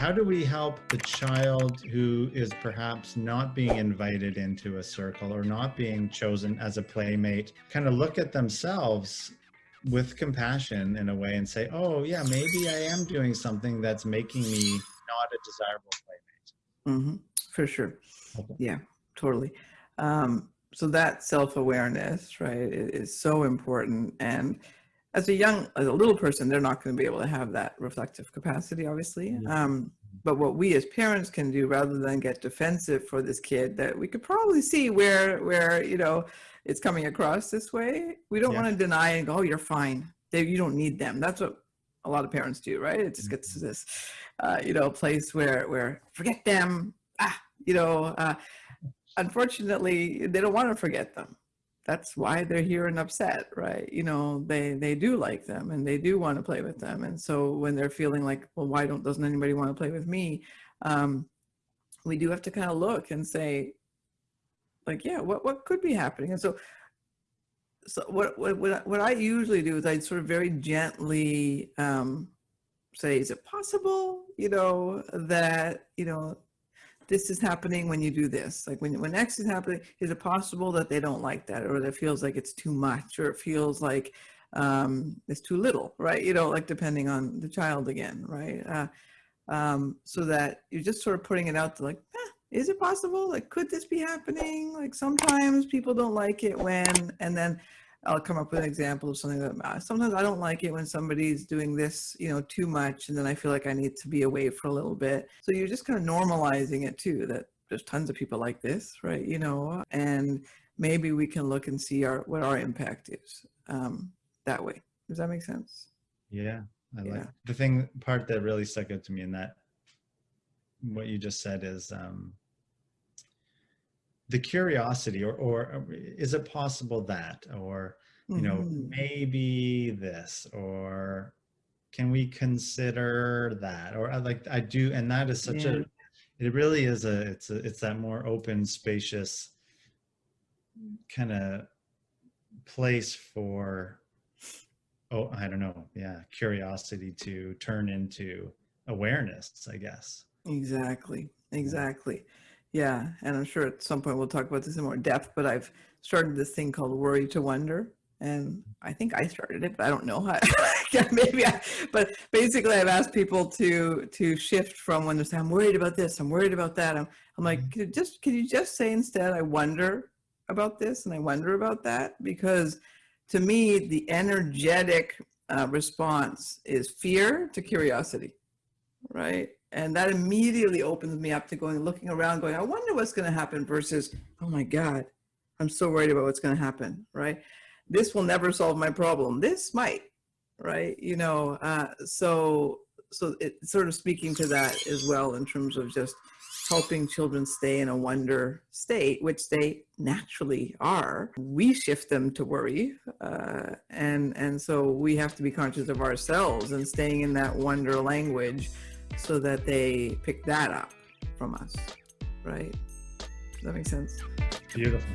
how do we help the child who is perhaps not being invited into a circle or not being chosen as a playmate kind of look at themselves with compassion in a way and say, oh, yeah, maybe I am doing something that's making me not a desirable playmate? Mm-hmm. For sure. Okay. Yeah, totally. Um, so that self-awareness, right, is so important. And as a young, as a little person, they're not going to be able to have that reflective capacity, obviously. Um, but what we as parents can do rather than get defensive for this kid that we could probably see where, where, you know, it's coming across this way. We don't yeah. want to deny and go, oh, you're fine. They, you don't need them. That's what a lot of parents do, right? It just gets to this, uh, you know, place where, where forget them. Ah, you know, uh, unfortunately, they don't want to forget them that's why they're here and upset, right? You know, they, they do like them and they do want to play with them. And so when they're feeling like, well, why don't, doesn't anybody want to play with me? Um, we do have to kind of look and say, like, yeah, what, what could be happening? And so, so what, what, what I usually do is I sort of very gently um, say, is it possible, you know, that, you know, this is happening when you do this. Like when, when X is happening, is it possible that they don't like that or that feels like it's too much or it feels like um, it's too little, right? You know, like depending on the child again, right? Uh, um, so that you're just sort of putting it out to like, eh, is it possible? Like, could this be happening? Like sometimes people don't like it when, and then I'll come up with an example of something that uh, sometimes I don't like it when somebody's doing this, you know, too much. And then I feel like I need to be away for a little bit. So you're just kind of normalizing it too, that there's tons of people like this, right? You know, and maybe we can look and see our, what our impact is um, that way. Does that make sense? Yeah. I yeah. like the thing part that really stuck out to me in that, what you just said is, um, the curiosity or, or is it possible that or you know mm -hmm. maybe this or can we consider that or uh, like i do and that is such yeah. a it really is a it's a it's that more open spacious kind of place for oh i don't know yeah curiosity to turn into awareness i guess exactly exactly yeah, and I'm sure at some point we'll talk about this in more depth, but I've started this thing called Worry to Wonder. And I think I started it, but I don't know how, yeah, maybe I, but basically I've asked people to, to shift from when they say, I'm worried about this, I'm worried about that. I'm, I'm like, mm-hmm. can just, can you just say instead, I wonder about this and I wonder about that? Because to me, the energetic uh, response is fear to curiosity, right? And that immediately opens me up to going, looking around, going, I wonder what's going to happen versus, oh my God, I'm so worried about what's going to happen, right? This will never solve my problem. This might, right? You know, uh, so, so it's sort of speaking to that as well in terms of just helping children stay in a wonder state, which they naturally are. We shift them to worry. Uh, and, and so we have to be conscious of ourselves and staying in that wonder language so that they pick that up from us, right? Does that make sense? Beautiful.